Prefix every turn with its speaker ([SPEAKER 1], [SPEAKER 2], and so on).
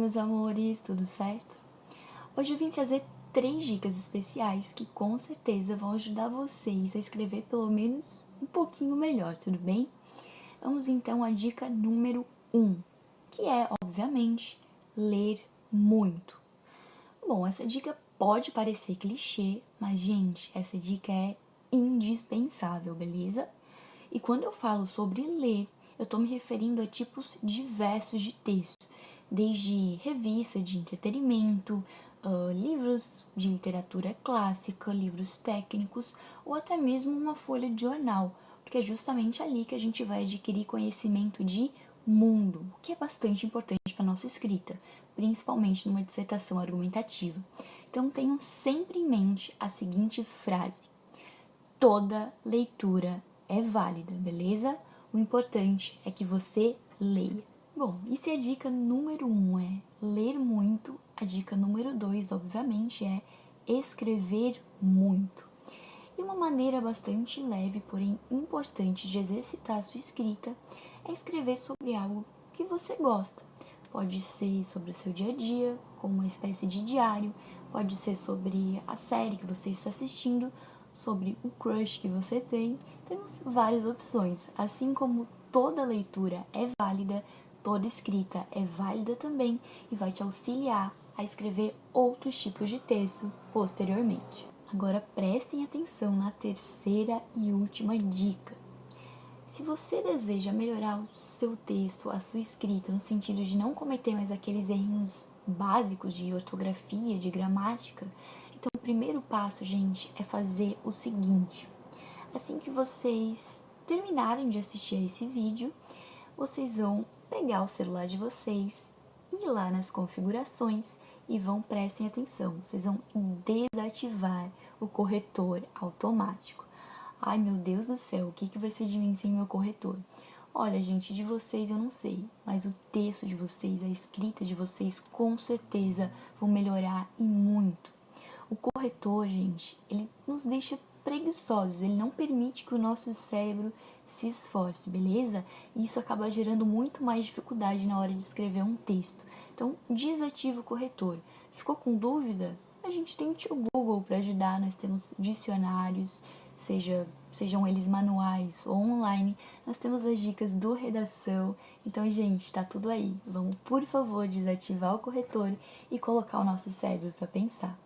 [SPEAKER 1] meus amores, tudo certo? Hoje eu vim trazer três dicas especiais que com certeza vão ajudar vocês a escrever pelo menos um pouquinho melhor, tudo bem? Vamos então à dica número um, que é, obviamente, ler muito. Bom, essa dica pode parecer clichê, mas, gente, essa dica é indispensável, beleza? E quando eu falo sobre ler, eu estou me referindo a tipos diversos de texto, desde revista de entretenimento, uh, livros de literatura clássica, livros técnicos ou até mesmo uma folha de jornal, porque é justamente ali que a gente vai adquirir conhecimento de mundo, o que é bastante importante para nossa escrita, principalmente numa dissertação argumentativa. Então tenham sempre em mente a seguinte frase: toda leitura é válida, beleza? O importante é que você leia. Bom, e se a dica número um é ler muito, a dica número dois, obviamente, é escrever muito. E uma maneira bastante leve, porém importante de exercitar a sua escrita é escrever sobre algo que você gosta. Pode ser sobre o seu dia a dia, como uma espécie de diário, pode ser sobre a série que você está assistindo, sobre o crush que você tem, temos várias opções. Assim como toda leitura é válida, toda escrita é válida também e vai te auxiliar a escrever outros tipos de texto posteriormente. Agora prestem atenção na terceira e última dica. Se você deseja melhorar o seu texto, a sua escrita, no sentido de não cometer mais aqueles errinhos básicos de ortografia, de gramática, então, o primeiro passo, gente, é fazer o seguinte. Assim que vocês terminarem de assistir a esse vídeo, vocês vão pegar o celular de vocês, ir lá nas configurações e vão, prestem atenção, vocês vão desativar o corretor automático. Ai, meu Deus do céu, o que, que vai ser de mim sem meu corretor? Olha, gente, de vocês eu não sei, mas o texto de vocês, a escrita de vocês, com certeza vão melhorar e muito. O corretor, gente, ele nos deixa preguiçosos, ele não permite que o nosso cérebro se esforce, beleza? E isso acaba gerando muito mais dificuldade na hora de escrever um texto. Então, desativa o corretor. Ficou com dúvida? A gente tem o Google para ajudar, nós temos dicionários, seja, sejam eles manuais ou online, nós temos as dicas do redação. Então, gente, tá tudo aí. Vamos, por favor, desativar o corretor e colocar o nosso cérebro para pensar.